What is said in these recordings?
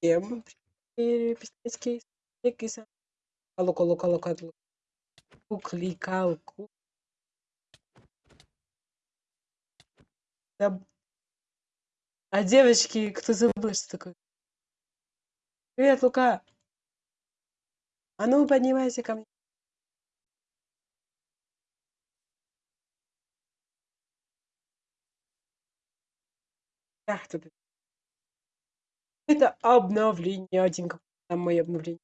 Всем пистолетский кейс. Лука, лука, лука, кликалку. Да. А девочки, кто забыл, что такое? Привет, Лука. А ну, поднимайся ко мне. Ах, тут. Это обновление, один какой там мое обновление.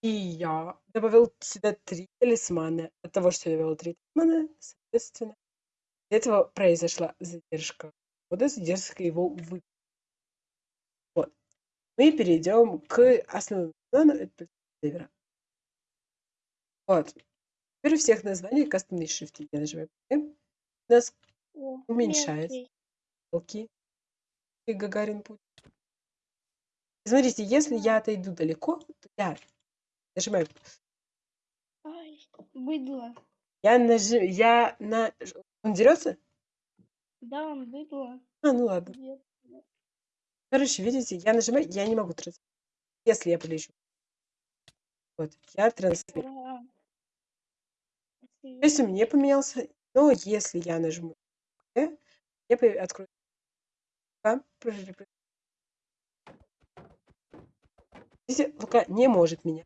И я добавил сюда три талисмана. От того, что я добавил три талисмана, соответственно, из этого произошла задержка. Вот эта задержка его вы. Вот. Мы перейдем к основному этого севера. Вот. Теперь у всех названий кастомные шрифты. Я нажимаю. У нас О, уменьшается. мелкий. И Гагарин путь. Смотрите, если я отойду далеко, то я нажимаю. Ай, быдло. Я нажи, я на. Он дерется? Да, он быдло. А, ну ладно. Нет. Короче, видите, я нажимаю, я не могу трансформировать. Если я полечу. Вот, я трансформирую. Ура. То есть у меня поменялся. Но если я нажму, я открою. Лука, не может меня.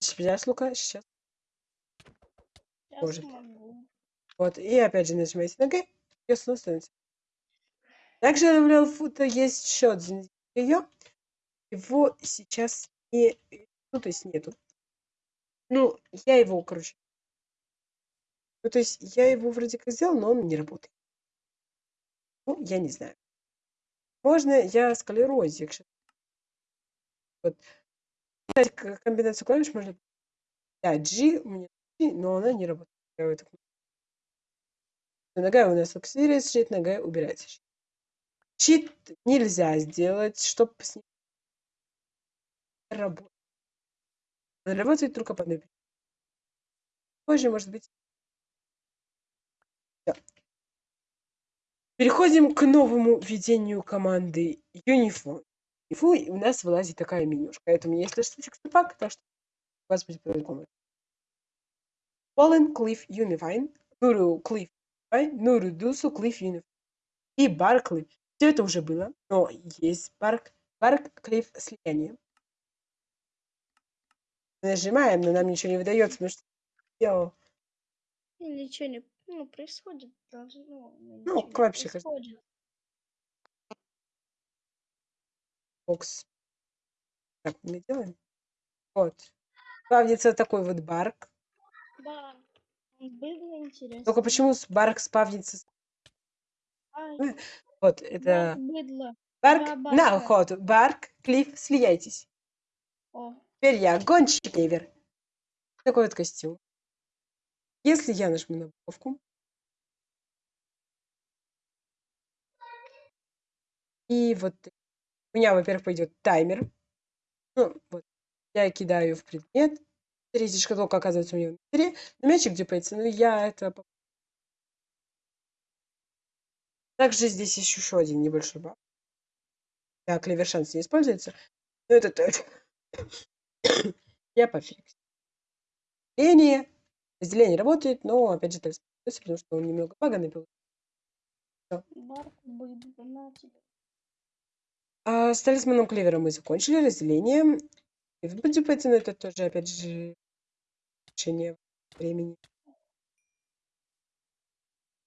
Сейчас, Лука, сейчас. Сейчас может. могу. Вот, и опять же нажимаете на Г, и снова становится. Также добавлял фото, есть еще один ее. Его сейчас не, ну, то есть нету. Ну, я его, короче. Ну, то есть я его вроде как сделал, но он не работает. Ну, я не знаю. Можно я Вот. Кстати, к- комбинацию клавиш можно... Да, G у меня но она не работает. Нога у нас активируется, щит, нога убирается. щит. Щит нельзя сделать, чтобы с ним работать. Он работает только по причине. Позже, может быть. Всё. Переходим к новому введению команды. Uniform, и у нас вылазит такая менюшка. Это у меня есть штучек пак, так что у вас будет по-другому. Fallen Cliff Unifine, Nuru Cliff Unifine, Nuru Dusu Cliff Unifine и Cliff. Все это уже было, но есть Bark, Bark Cliff слияние. Нажимаем, но нам ничего не выдается, потому что. И ничего не ну, происходит. Должно, ну, Ну, как- происходит. бокс. Так, мы делаем. Вот. Спавнится такой вот барк. Да. Было интересно. Только почему барк спавнится? с- Ай, Вот, да, это быдло. барк. два На охоту. Барк, клифф, слияйтесь. О, Теперь я гонщик Невер. Такой вот костюм. Если я нажму на буковку. И вот у меня, во-первых, пойдет таймер. Ну, вот. Я кидаю в предмет. Третья шкатулка оказывается у меня внутри. Но мячик депается. Ну, я это... Также здесь есть еще один небольшой баг. Да, клевер шанс не используется. Но это тоже. я пофиксил. Разделение. Разделение работает, но опять же это используется, потому что он немного бага напил. барк быдло. На тебе. А с талисманом клевера мы закончили разделение. И в депается, но это тоже, опять же, решение времени.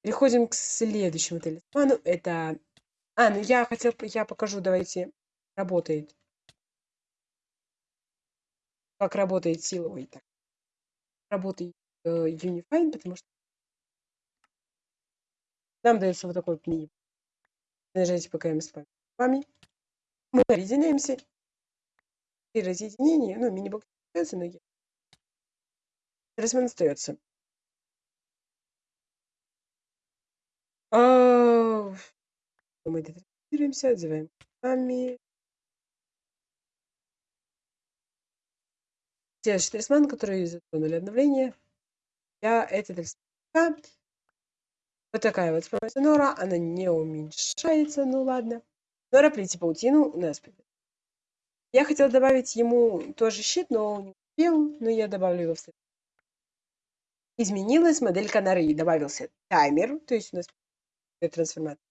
Переходим к следующему талисману. Это... А, ну я хотел, я покажу, давайте, работает. Как работает силовый. Так. Работает Unifine, потому что нам дается вот такой мини. Нажимаете ПКМ с вами. Мы объединяемся. При разъединении, ну, мини-бокс остается, но я- остается. А, Мы детектируемся, отзываем сами. Следующий талисман, который затронули обновление. Я это талисман. Вот такая вот способность Нора. Она не уменьшается, ну ладно. Нора плети паутину у нас. Я хотела добавить ему тоже щит, но не успел, но я добавлю его в Изменилась моделька норы, добавился таймер, то есть у нас трансформация.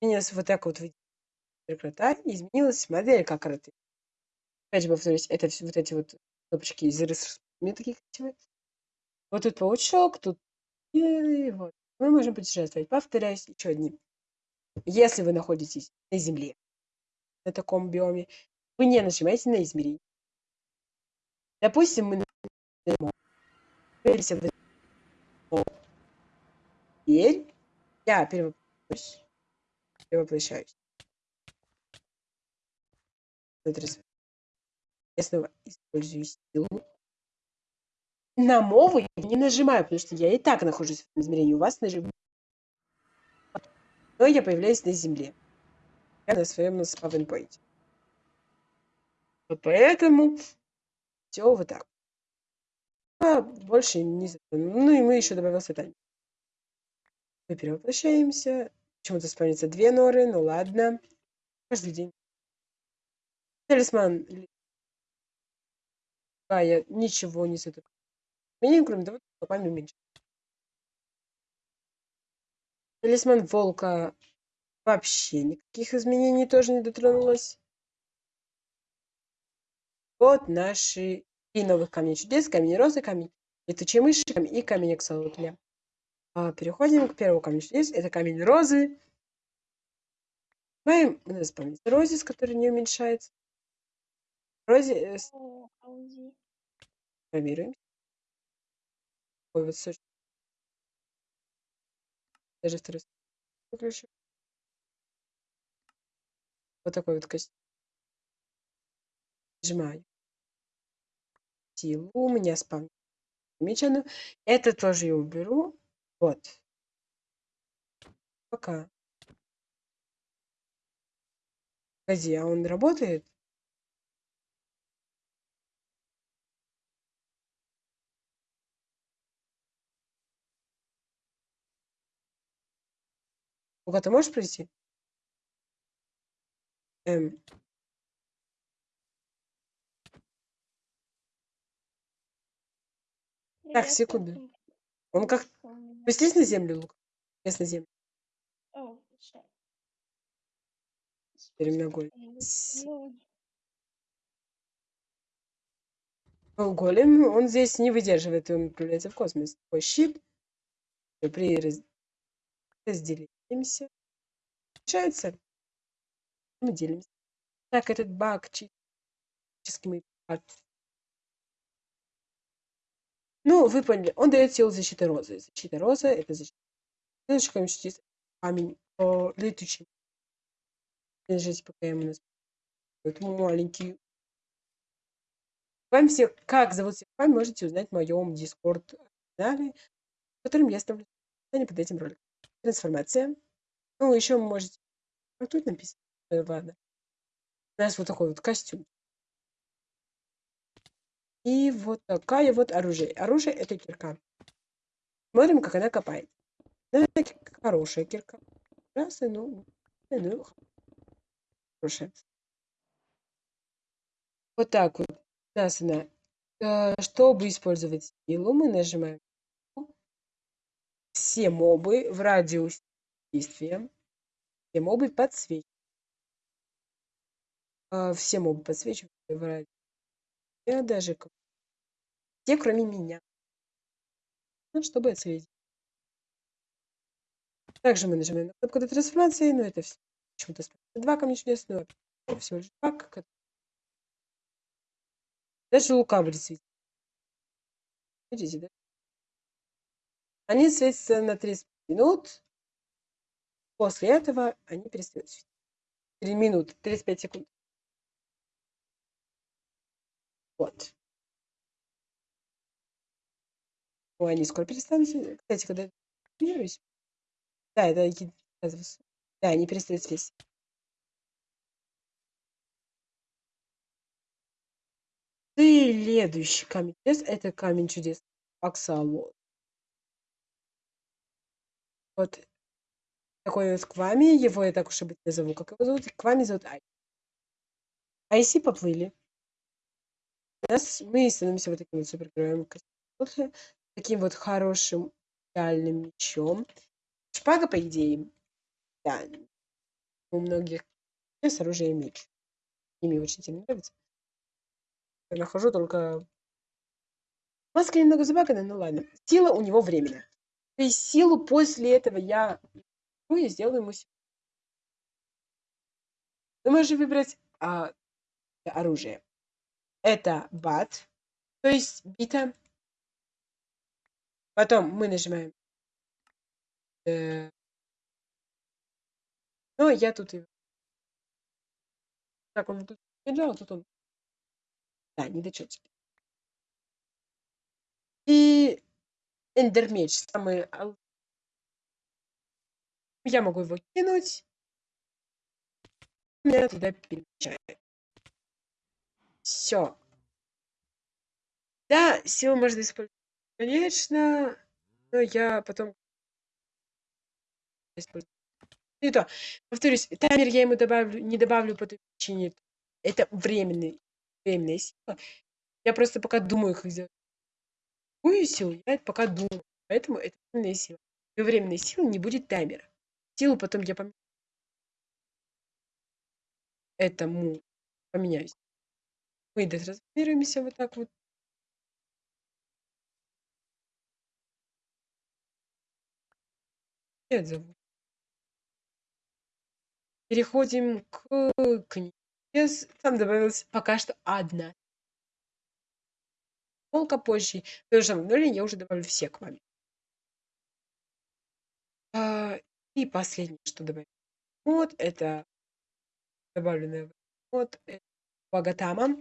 Изменилась вот так вот крота, изменилась моделька кроты. Опять же повторюсь, это все вот эти вот кнопочки из рисунками такие красивые. Вот тут паучок, тут и вот. Мы можем путешествовать. Повторяюсь, еще одни. Если вы находитесь на Земле, на таком биоме, вы не нажимаете на измерение. Допустим, мы Теперь я перевоплощаюсь. перевоплощаюсь. Я снова использую силу. На мову я не нажимаю, потому что я и так нахожусь в измерении. У вас нажимаю. Но я появляюсь на Земле. Я на своем. Вот поэтому все вот так. А больше не Ну и мы еще добавился таймер. Мы перевоплощаемся. Почему-то спавнится две норы, ну ладно. Каждый день. Талисман. А, я ничего не затыкаю. Меня, кроме того, что память уменьшить. Талисман волка вообще никаких изменений тоже не дотронулась. Вот наши три новых камня чудес. Камень розы, камень летучей мыши и камень аксолотля. А, переходим к первому камню чудес. Это камень розы. Маем, у нас память розис, который не уменьшается. Розе, О, Сочно. Даже второй с- выключу. Вот такой вот костюм. Нажимаю. Силу. У меня спам. Замечено. Это тоже я уберу. Вот. Пока. Погоди, а он работает? Лука, ты можешь прийти? Эм, Так, секунду. Он как... Спустись на землю, Лука. Спустись на землю. О, всё. Прямоугольник. Ну, Голем, он здесь не выдерживает, и он отправляется в космос. Такой щит. При раз- разделимся. Получается, мы делимся. Так, этот баг от- Ну, вы поняли. Он дает силу защиты розы. Защита розы — это защита. Следующий камень чудес. Камень о, летучий. Держите, пока я нас... Вот маленький. Вам все, как зовут всех вами, можете узнать в моем Discord канале, в котором я оставлю описание под этим роликом. Трансформация. Ну, еще можете... А тут написано. Э, Ладно. У нас вот такой вот костюм. И вот такая вот оружие. Оружие это кирка. Смотрим, как она копает. Ну, ки- хорошая кирка. Раз, и ну, и ну, хорошая. Вот так вот. У нас она. э, Чтобы использовать силу, мы нажимаем все мобы в радиусе действия. Все мобы подсвечивают. А, Все мобы подсвечивают в радиусе. Я даже все, кроме меня. Ну, чтобы отсветить. Также мы нажимаем на кнопку для трансформации, но это все. Почему-то два камня чудес, но это всего лишь два. Даже лука будет светить. Видите, да? Они светятся на 30 минут. После этого они перестают светить. 3 минуты, 35 секунд. Вот. Ой, они скоро перестанут. Кстати, когда я Да, это. Да, они перестают светить. Следующий камень чудес это камень чудес Аксалот. Вот такой вот Квами, его я так уж и быть назову, как его зовут, Квами зовут Ай. Айси поплыли. Нас, мы становимся вот таким вот супергероем, таким вот хорошим, идеальным мечом. Шпага, по идее, да, у многих с оружием меч. Ими очень сильно нравится. Я нахожу только... Маска немного забагана, ну ладно. Сила у него временная. Есть силу после этого я ну, и сделаю ему Ты можешь выбрать а, оружие. Это бат, то есть бита. Потом мы нажимаем. Э, ну, я тут его. Так, он тут лежал, тут он. Да, не дочется. И эндермеч, самый я могу его кинуть. Меня туда перемещает. Все. Да, силу можно использовать, конечно, но я потом использую. Не то. Повторюсь, таймер я ему добавлю, не добавлю по той причине. Это временный, временная сила. Я просто пока думаю, как сделать. Какую силу, это пока думаю. Поэтому это временная сила. При временной силы не будет таймера силу, потом я поменяю. Этому поменяюсь. Мы размеримся вот так вот. Нет. Переходим к книге. Там добавилась пока что одна. Полка позже. Потому что в я уже добавлю все к вами. А, и последнее, что добавить. Вот это добавленное вот это Богатама.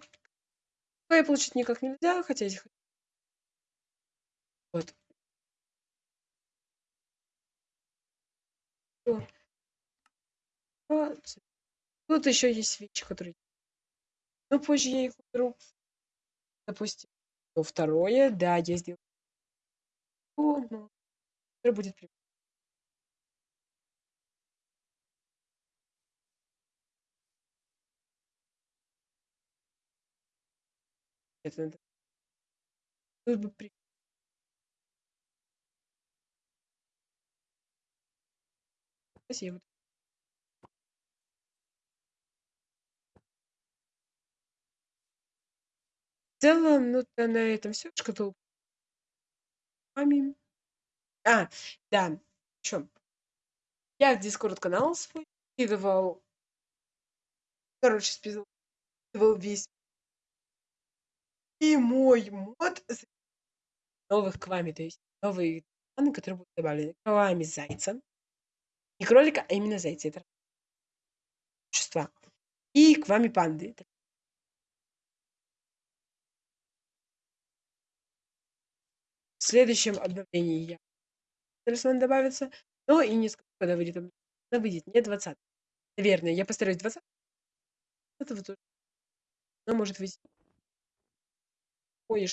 я получить никак нельзя, хотя здесь вот. вот. Тут еще есть вещи, которые... Но позже я их уберу. Допустим, ну, второе, да, я сделаю. Ну, будет прикольно. Это надо службы при Спасибо. Целом, ну, то на этом все. Шкатулка. Мамин. А, да. Что? Я в Дискорд канал свой скидывал. Короче, списывал весь и мой мод новых квами, то есть новые данные, которые будут добавлены. Квами зайца. Не кролика, а именно зайца. Это существа. И квами панды. Следующем обновлении я Талисман добавится. Но и не скажу, когда выйдет Она выйдет не 20. Наверное, я постараюсь 20. Это вот. Но может выйти кое